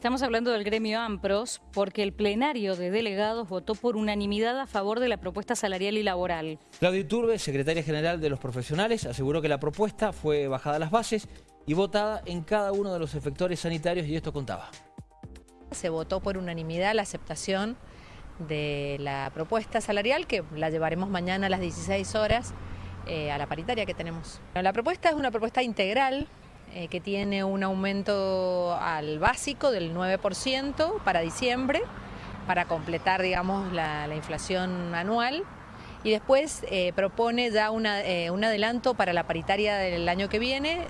Estamos hablando del gremio AMPROS porque el plenario de delegados votó por unanimidad a favor de la propuesta salarial y laboral. Claudia Iturbe, secretaria general de los profesionales, aseguró que la propuesta fue bajada a las bases y votada en cada uno de los efectores sanitarios y esto contaba. Se votó por unanimidad la aceptación de la propuesta salarial que la llevaremos mañana a las 16 horas eh, a la paritaria que tenemos. La propuesta es una propuesta integral eh, que tiene un aumento al básico del 9% para diciembre, para completar digamos, la, inflación anual. Y después eh, propone ya eh, un adelanto para la paritaria del año que viene,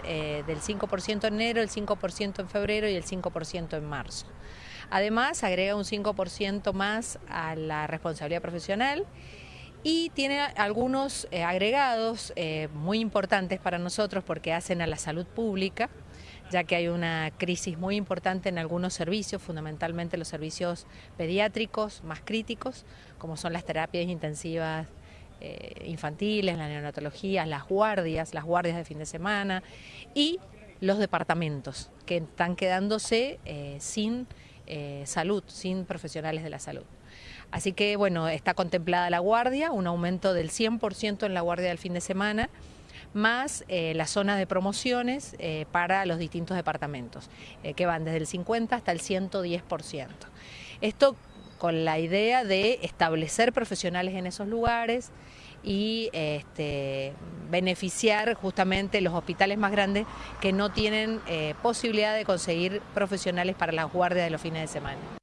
del 5% en enero, el 5% en febrero y el 5% en marzo. Además, agrega un 5% más a la responsabilidad profesional y tiene algunos eh, agregados eh, muy importantes para nosotros porque hacen a la salud pública, ya que hay una crisis muy importante en algunos servicios, fundamentalmente los servicios pediátricos más críticos, como son las terapias intensivas eh, infantiles, la neonatología, las guardias, las guardias de fin de semana y los departamentos que están quedándose sin salud, sin profesionales de la salud. Así que bueno, está contemplada la guardia, un aumento del 100% en la guardia del fin de semana, más eh, las zonas de promociones eh, para los distintos departamentos, eh, que van desde el 50 hasta el 110%. Esto con la idea de establecer profesionales en esos lugares y este, beneficiar justamente los hospitales más grandes que no tienen posibilidad de conseguir profesionales para la guardia de los fines de semana.